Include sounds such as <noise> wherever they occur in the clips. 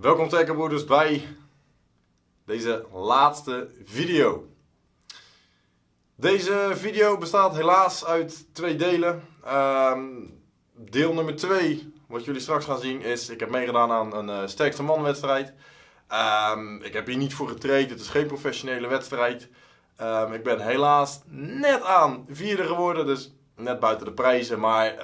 Welkom Tekkenbroeders bij deze laatste video. Deze video bestaat helaas uit twee delen. Ehm, deel nummer 2, wat jullie straks gaan zien, is ik heb meegedaan aan een uh, sterkste man wedstrijd. Ehm, ik heb hier niet voor getraind, het is geen professionele wedstrijd. Ehm, ik ben helaas net aan vierde geworden, dus net buiten de prijzen. Maar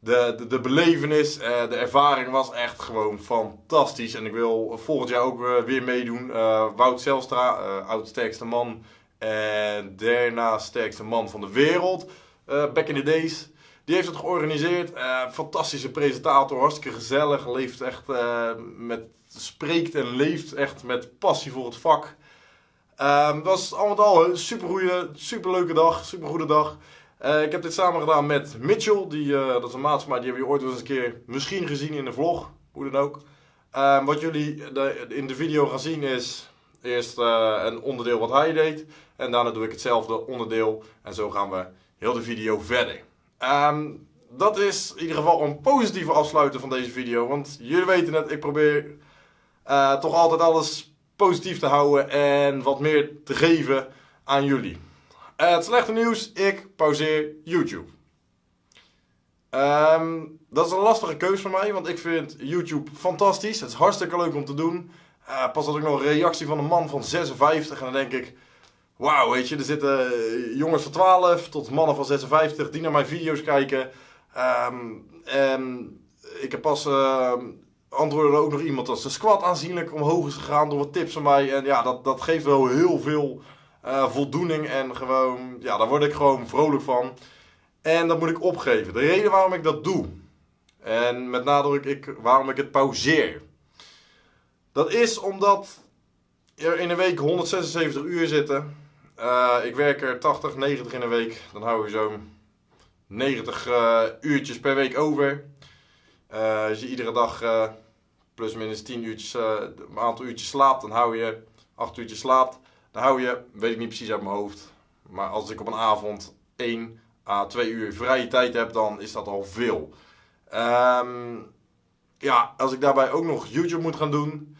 de, de, de belevenis, uh, de ervaring was echt gewoon fantastisch. En ik wil volgend jaar ook uh, weer meedoen. Uh, Wout Zelstra, oud sterkste man. En daarna sterkste man van de wereld. back in the days. Die heeft het georganiseerd. fantastische presentator, hartstikke gezellig. Leeft echt met, spreekt en leeft echt met passie voor het vak. het was al met al een super goede, super leuke dag, super goede dag. Uh, ik heb dit samen gedaan met Mitchell, die, uh, dat is een maat die hebben jullie ooit eens een keer misschien gezien in de vlog, hoe dan ook. Uh, wat jullie in de video gaan zien is eerst eh, een onderdeel wat hij deed en daarna doe ik hetzelfde onderdeel en zo gaan we heel de video verder. Um, dat is in ieder geval een positieve afsluiter van deze video, want jullie weten het, ik probeer toch altijd alles positief te houden en wat meer te geven aan jullie. Het slechte nieuws, ik pauzeer YouTube. Um, dat is een lastige keuze voor mij, want ik vind YouTube fantastisch. Het is hartstikke leuk om te doen. Uh, pas had ik nog een reactie van een man van 56 en dan denk ik... Wauw, weet je, er zitten jongens van 12 tot mannen van 56 die naar mijn video's kijken. Um, en ik heb pas uh, antwoordde ook nog iemand dat zijn squat aanzienlijk omhoog is gegaan door wat tips van mij. En ja, dat, dat geeft wel heel veel uh, voldoening en gewoon, ja, daar word ik gewoon vrolijk van. En dat moet ik opgeven. De reden waarom ik dat doe, en met nadruk ik, waarom ik het pauzeer, dat is omdat er in een week 176 uur zitten. Uh, ik werk er 80, 90 in een week. Dan hou je zo'n 90 uh, eh, uurtjes per week over. als je iedere dag plus minus 10 uurtjes, een aantal uurtjes slaapt, dan hou je 8 uurtjes slaapt. Hou je, weet ik niet precies uit mijn hoofd, maar als ik op een avond 1 à 2 uur vrije tijd heb, dan is dat al veel. Um, ja, als ik daarbij ook nog YouTube moet gaan doen,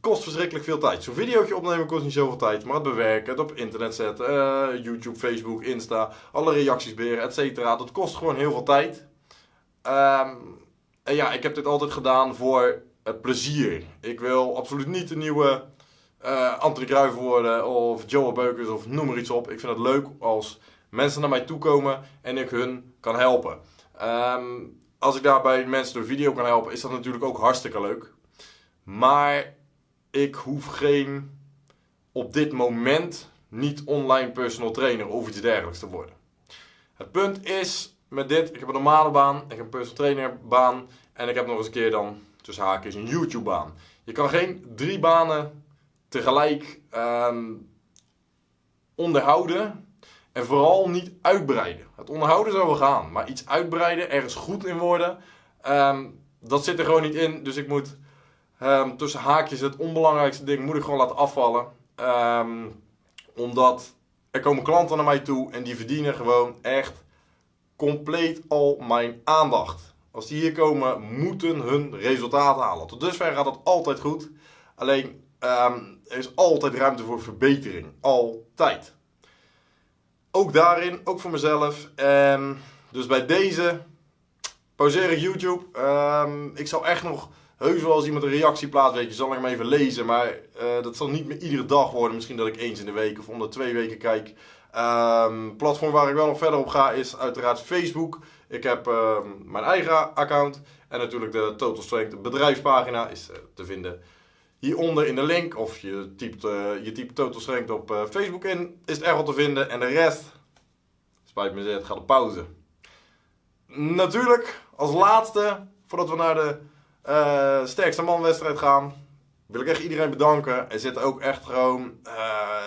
kost verschrikkelijk veel tijd. Zo'n videootje opnemen kost niet zoveel tijd, maar het bewerken, het op internet zetten, uh, YouTube, Facebook, Insta, alle reacties beheren, etc. Dat kost gewoon heel veel tijd. Um, en ja, ik heb dit altijd gedaan voor het plezier. Ik wil absoluut niet een nieuwe uh, Anthony Kruijff worden of Joe Beukers of noem maar iets op. Ik vind het leuk als mensen naar mij toe komen en ik hun kan helpen. Um, als ik daarbij mensen door video kan helpen, is dat natuurlijk ook hartstikke leuk. Maar ik hoef geen, op dit moment, niet online personal trainer of iets dergelijks te worden. Het punt is met dit, ik heb een normale baan, ik heb een personal trainer baan en ik heb nog eens een keer dan, tussen haakjes, een YouTube baan. Je kan geen drie banen tegelijk um, onderhouden en vooral niet uitbreiden. Het onderhouden zou wel gaan, maar iets uitbreiden, ergens goed in worden, um, dat zit er gewoon niet in. Dus ik moet um, tussen haakjes het onbelangrijkste ding moet ik gewoon laten afvallen. omdat er komen klanten naar mij toe en die verdienen gewoon echt compleet al mijn aandacht. Als die hier komen, moeten hun resultaat halen. Tot dusver gaat het altijd goed. Alleen Um, er is altijd ruimte voor verbetering. Altijd. Ook daarin, ook voor mezelf. Dus bij deze pauzeer ik YouTube. Um, ik zal echt nog heus wel als iemand een reactie plaatst, weet je, zal ik hem even lezen. Maar uh, dat zal niet meer iedere dag worden. Misschien dat ik eens in de week of om de twee weken kijk. Um, platform waar ik wel nog verder op ga is uiteraard Facebook. Ik heb mijn eigen account. En natuurlijk de Total Strength bedrijfspagina is uh, te vinden hieronder in de link. Of je typt, uh, je typt Total Strength op uh, Facebook in. Is het erg te vinden. En de rest, spijt me het gaat op pauze. Natuurlijk, als laatste, voordat we naar de uh, sterkste manwedstrijd gaan, wil ik echt iedereen bedanken. Er zitten ook echt gewoon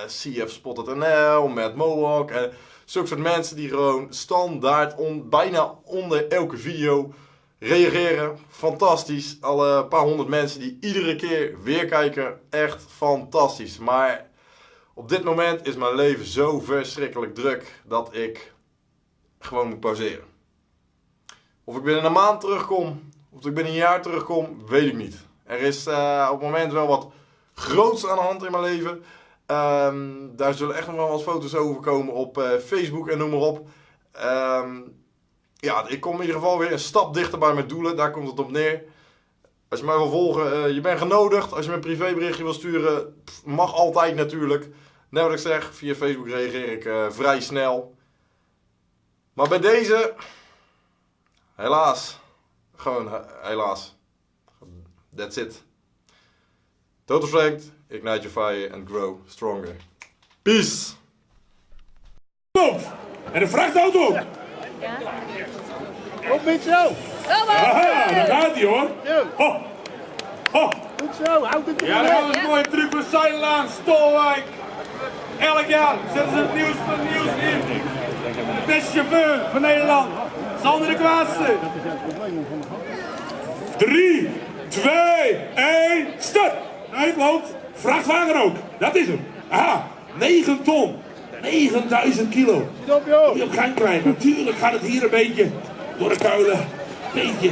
CF Spot.nl, Matt Mohawk en zulke soort mensen die gewoon standaard bijna onder elke video reageren. Fantastisch. Alle paar honderd mensen die iedere keer weer kijken. Echt fantastisch. Maar op dit moment is mijn leven zo verschrikkelijk druk dat ik gewoon moet pauzeren. Of ik binnen een maand terugkom, of ik binnen een jaar terugkom, weet ik niet. Er is eh, op het moment wel wat groots aan de hand in mijn leven. Ehm, daar zullen echt nog wel wat foto's over komen op eh, Facebook en noem maar op. Ehm, ja, ik kom in ieder geval weer een stap dichter bij mijn doelen. Daar komt het op neer. Als je mij wil volgen, eh, je bent genodigd. Als je me een privéberichtje wil sturen, mag altijd natuurlijk. Net wat ik zeg, via Facebook reageer ik eh, vrij snel. Maar bij deze, helaas, gewoon he- helaas. That's it. Total strength, ignite your fire and grow stronger. Peace! En de vrachtauto ook. Op met zo. Aha, daar gaat hij hoor. Ho, ho. Goed zo. Houd het Ja, dat was een mooie truc van Stolwijk. Elk jaar zetten ze het nieuws van het nieuws in. De beste chauffeur van Nederland, Sander de Kwaadste. 3, 2, 1, start! Nee, loopt. Vrachtwagen ook, dat is hem. Aha, 9 ton, 9000 kilo. op joh. Die op gang krijgen. Natuurlijk gaat het hier een beetje door de kuilen. Beetje.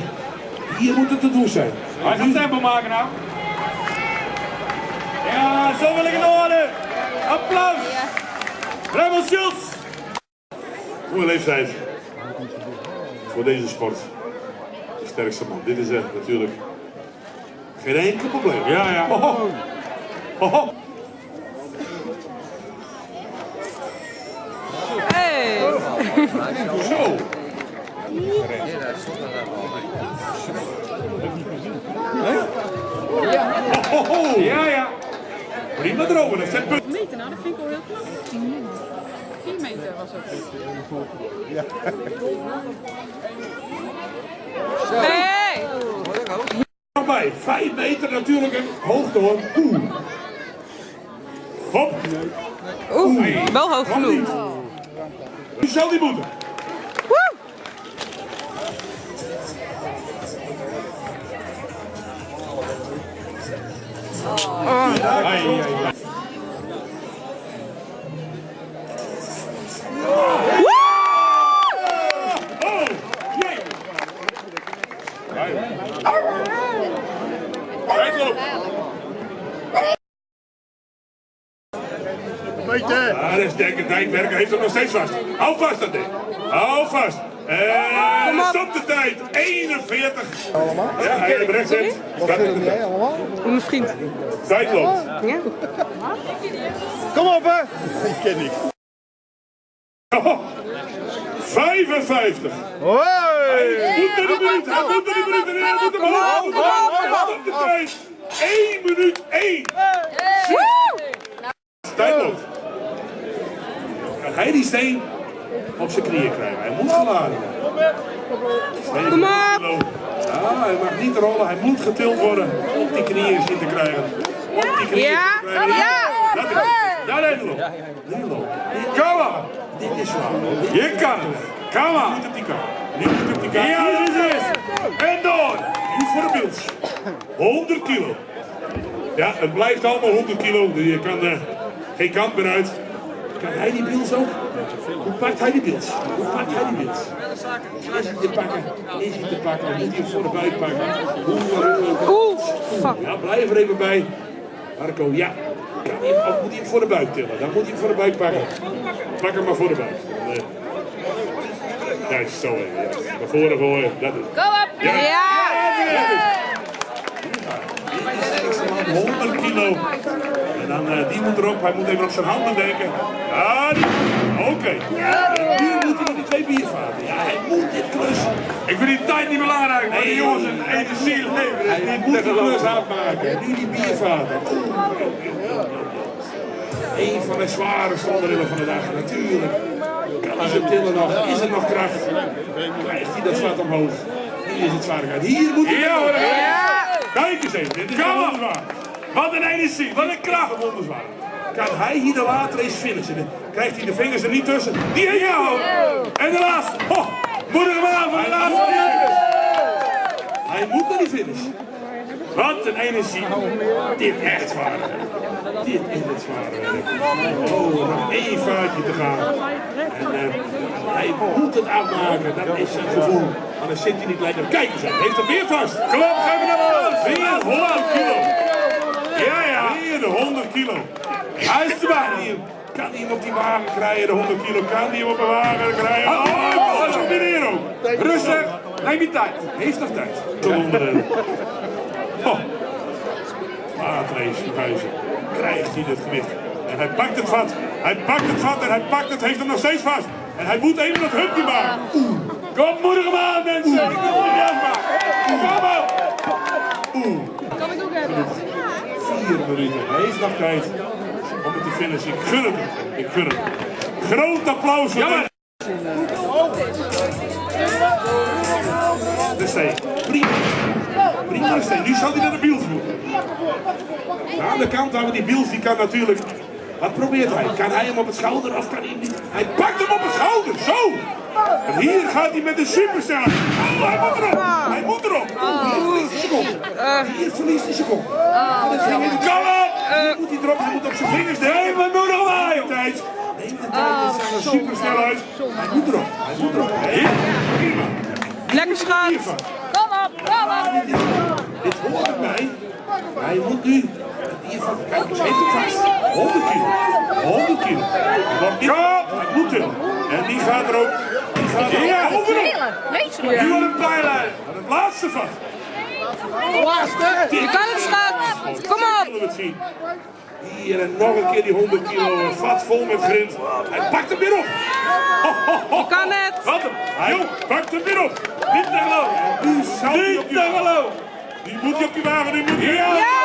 Hier moet het te doen zijn. Hij gaat tempo maken nou. Ja, zo wil ik het horen. Applaus. Rebel Schultz. Goede leeftijd. Voor deze sport. De sterkste man. Dit is er natuurlijk geen enkel probleem. Ja, ja. Oh, oh. Oh, oh. Hey! Zo. Oh. Ja, ja. Prima dromen, dat zet punt. meter, nou dat vind ik wel heel knap. 4 meter was het. Hey! Nog bij. 5 meter natuurlijk een hoogte hoor. Oeh. Hop. Oeh, wel hoog genoeg. Niet. Nu zal die moeten. Woe! Ai, ai, ai. Oh, jee. Uitloop. Beetje. Ah, dat is Dekker Dijkwerker, hij heeft hem nog steeds vast. Hou vast dat ding. Hou vast. En stop de tijd. 41. Ja, hij heeft rechts zit. Start de tijd. Mijn vriend. Tijd loopt. Ja? Kom op hè. Ik ken niet. Oh, 55. Hoi. Moet naar de minuut. Hij moet naar de minuut. En hij moet. Moet hem omhoog. Stop de tijd. 1 minuut 1. Tijd loopt. Hij die steen op zijn knieën krijgen? Hij moet geladen worden. Kom op! Ja, hij mag niet rollen, hij moet getild worden. Op die knieën zien te krijgen. Op die knieën Ja, te krijgen. ja. Dat is het. Ja, Nederland. Nederland. Kom maar. Dit is zwaar. Je kan het. Kom maar. Niet op die kant. Niet op die kant. Ja, is het. En door. Nu voor de beeld. 100 kilo. Ja, het blijft allemaal 100 kilo. Je kan eh, geen kant meer uit. Kan hij die beeld ook? Hoe pakt hij die beeld? Hoe pakt hij die beeld? Is hij te pakken? Is hij te pakken? Moet hij hem voor de buik pakken? Eh, Oeh, fuck. ja, blijf er even bij. Marco, ja. Kan hij, of moet hij hem voor de buik tillen? Dan moet hij hem voor de buik pakken. Pak hem maar voor de buik. Dan, eh, Juist, zo even. Juist. Naar voren gooien, dat is het. Kom op! Ja! 100 kilo. Dan, eh, die moet erop. Hij moet even op zijn handen denken. Ja, die. Oké. En nu moet hij nog die twee biervaten. Ja, hij moet dit klus. Ik vind die tijd niet belangrijk. Nee, die jongens een energie leven. Hij moet die klus afmaken. Nu die biervaten. Een van de zwaarste onderdelen van de dag. Natuurlijk. Kan hij ze tillen nog? Is er nog kracht? Krijgt hij dat zwaar omhoog? Hier is het zwaarigheid. Hier moet hij ja, Kijk eens even, dit is wonderzwaar. Wat een energie, wat een kracht. Wonderzwaar. Kan hij hier de later eens finishen? Krijgt hij de vingers er niet tussen? Die heeft hij al. En de laatste. Oh, moedig hem aan voor de laatste. Hij moet naar die finish. Wat een energie. Dit echt zwaar. Dit is het zware werk. Oh, nog één vaartje te gaan. En eh, hij moet het afmaken. Dat is zijn gevoel. Anders zit hij niet lekker. Kijk eens, hij heeft hem weer vast. Kom op, geef hem naar Weer 100 kilo. Kilo. Hij is erbij. Kan hij hem op die wagen krijgen, de 100 kilo? Kan hij hem op een wagen krijgen? Oh, dat is ook meneer ook. Rustig, neem je tijd. Heeft nog tijd. Tot onderdelen. Oh. Maatrace. Krijgt hij dit gewicht. En hij pakt het vat. Hij pakt het vat en hij pakt het, heeft hem nog steeds vast. En hij moet even dat hupje maken. Kom, moedig hem aan, mensen. Ik wil het. Kom op. Vier minuten. Hij heeft nog tijd om het te finishen. Ik gun het. Ik gun het. Groot applaus voor Jammer. de steen. Prima. Prima de steen. Nu zal hij naar de biels moeten. Aan de kant houden die biels, die kan natuurlijk... Wat probeert hij? Kan hij hem op het schouder of kan hij niet? Hij pakt hem op het schouder, zo! En hier gaat hij met de supersnelheid. Oh, hij moet erop! Hij moet erop! Hier verliest hij is geen Kom op! Moet hij erop, hij moet op zijn vingers denken. Neem het nog maar. Tijd. Neem de tijd, dit is een supersnelheid. Hij moet erop, hij moet erop. Prima. Lekker. Hiervan. Kom op, kom op. Dit hoort erbij. Hij moet nu. Hiervan, kijk eens, heeft het vast. 100 kilo. 100 kilo. Want dit, hij moet er. En die gaat er Ja. Weet je Nu wordt een pijlijn. Het laatste vast. Je kan het schat. Kom op. Hier en nog een keer die 100 kilo een vat vol met grind. Hij pakt hem weer op. Je kan het. Wat hem. Hij pakt hem weer op. Niet te geloven. Niet je te wagen. geloven. Die moet je op je wagen. Die moet je. Ja. Ja.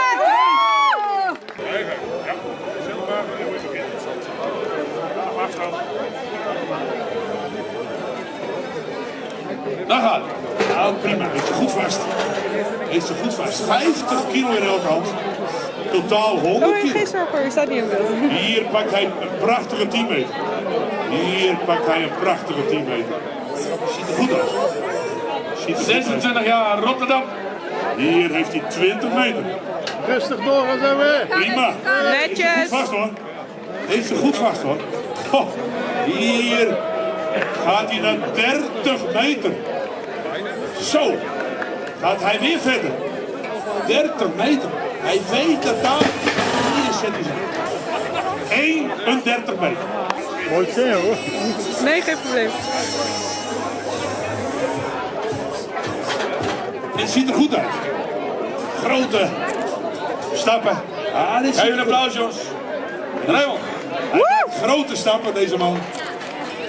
Daar gaat het. Nou, prima. Heeft ze goed vast. Heeft ze goed vast. 50 kilo in elke hand. Totaal 100 Oh, kilo. geen zorgen hoor, je staat niet in beeld. Hier pakt hij een prachtige 10 meter. Hier pakt hij een prachtige 10 meter. Ziet er goed uit. Ziet er goed uit. 26 jaar, Rotterdam. Hier heeft hij 20 meter. Rustig door, gaan zo weer. Prima. Heeft ze goed Netjes. vast hoor. Heeft ze goed vast hoor. Ho, hier gaat hij naar 30 meter. Zo. Gaat hij weer verder. 30 meter. Hij weet dat daar. Hier zet hij zich. 31 meter. Mooi zien hoor. Nee, geen probleem. Dit ziet er goed uit. Grote stappen. Ah, dit Geef een applaus, jongens. Raymond. Hij maakt grote stappen, deze man.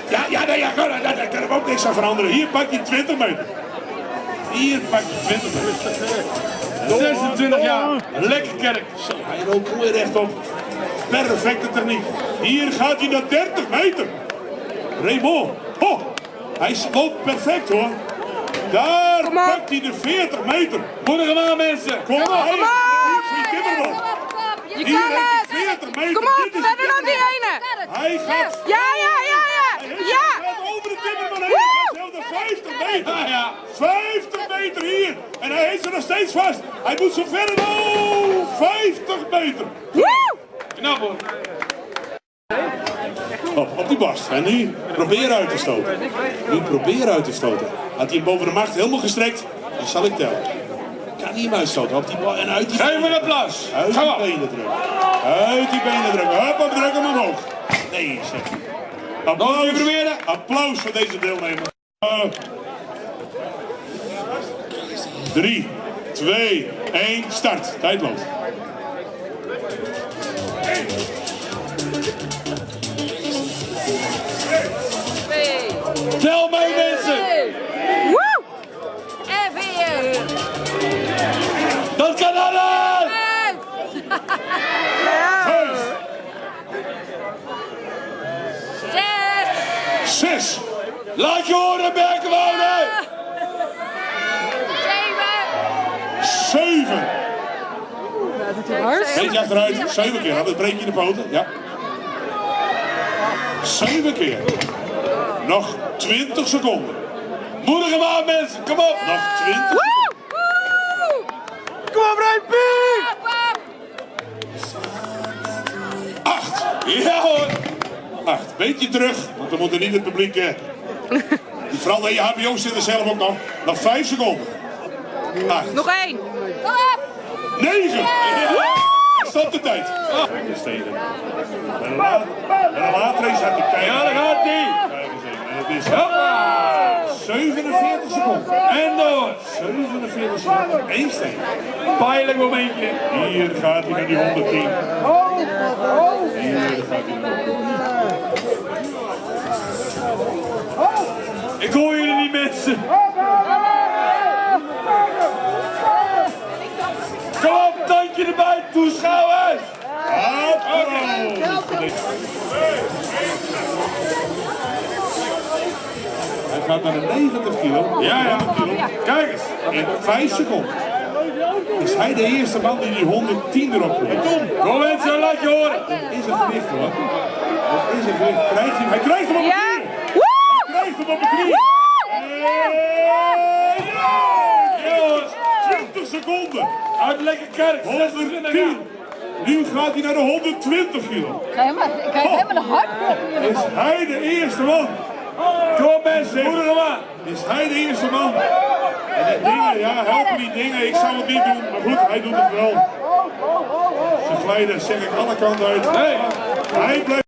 Ja, ja, nee, ja, daar, kan hem ook niks aan veranderen. Hier pakt hij 20 meter. Hier pakt hij 20 meter. 26 jaar. Lekker kerk. Zo, hij loopt mooi rechtop. Perfecte techniek. Hier gaat hij naar 30 meter. Raymond. Oh, hij loopt perfect hoor. Daar Kom pakt hij de 40 meter. Moedig hem aan, mensen. Kom Kom geen timmerman. Je Hier kan heeft het. hij 40 meter. Kom op, is verder dan die ene. Hij gaat ja. Ja. Hij gaat over de timmerman heen. Hij gaat zelfs naar 50 meter. Ja, ja. 50 meter hier. En hij heeft ze nog steeds vast. Hij moet zo verder. Oh, 50 meter. Woe. Knap hoor. Oh, op die bast. En nu probeer uit te stoten. Nu probeer uit te stoten. Had hij hem boven de macht helemaal gestrekt, dan zal ik tellen. Kan hij hem uitstoten. Op die bal en uit die Geef hem een applaus. Uit die op. benen drukken. Uit die benen drukken. Hup, op, druk hem omhoog. Nee, zeg. Applaus. proberen. Applaus voor deze deelnemer. Uh, drie, twee, één, start. Tijd loopt. Tel mee, mensen. Woe. En weer. Dat kan alles. Vijf, Zes. zes, Laat je horen, Berkenwoude. Hard. Eentje achteruit. Zeven keer. Anders breek je de poten. Ja. Zeven keer. Nog 20 seconden. Moedig hem aan, mensen. Kom op. Nog 20 Woe. Kom op, Rijpie. Acht. Ja hoor. Acht. Beetje terug. Want we moeten niet het publiek... Eh, <laughs> vooral de HBO's zitten zelf ook nog. Nog vijf seconden. Acht. Nog één. Kom op. Negen. Ja. stop de tijd. Steden. En een is hij te kijken. Ja, daar gaat hij. Kijk eens even. En het is Hoppa. 47 seconden. En door. 47 seconden. Eén steen. Pijnlijk momentje. Hier gaat hij naar die 110. Hier gaat hij naar die 110. Ik hoor jullie niet mensen. Hij gaat naar de 90 kilo. Ja, ja. 90 kilo. Kijk eens. In 5 seconden. Is hij de eerste man die die 110 erop komt? Kom, Kom mensen, laat je horen. is een gewicht hoor. Dat is een gewicht. Krijgt hij, hij krijgt hem op de knie. Hij krijgt hem op de knie. En ja! Jongens, 20 seconden. Uit lekker kerk. 110. Nu gaat hij naar de 120 kilo. Helemaal, ik krijg helemaal een hartklop hier. Is hij de eerste man? Kom mensen. Is hij de eerste man? En die dingen, ja, helpen die dingen. Ik zou het niet doen, maar goed, hij doet het wel. Ze glijden, zeg ik alle kanten uit. Nee. Hij blijft.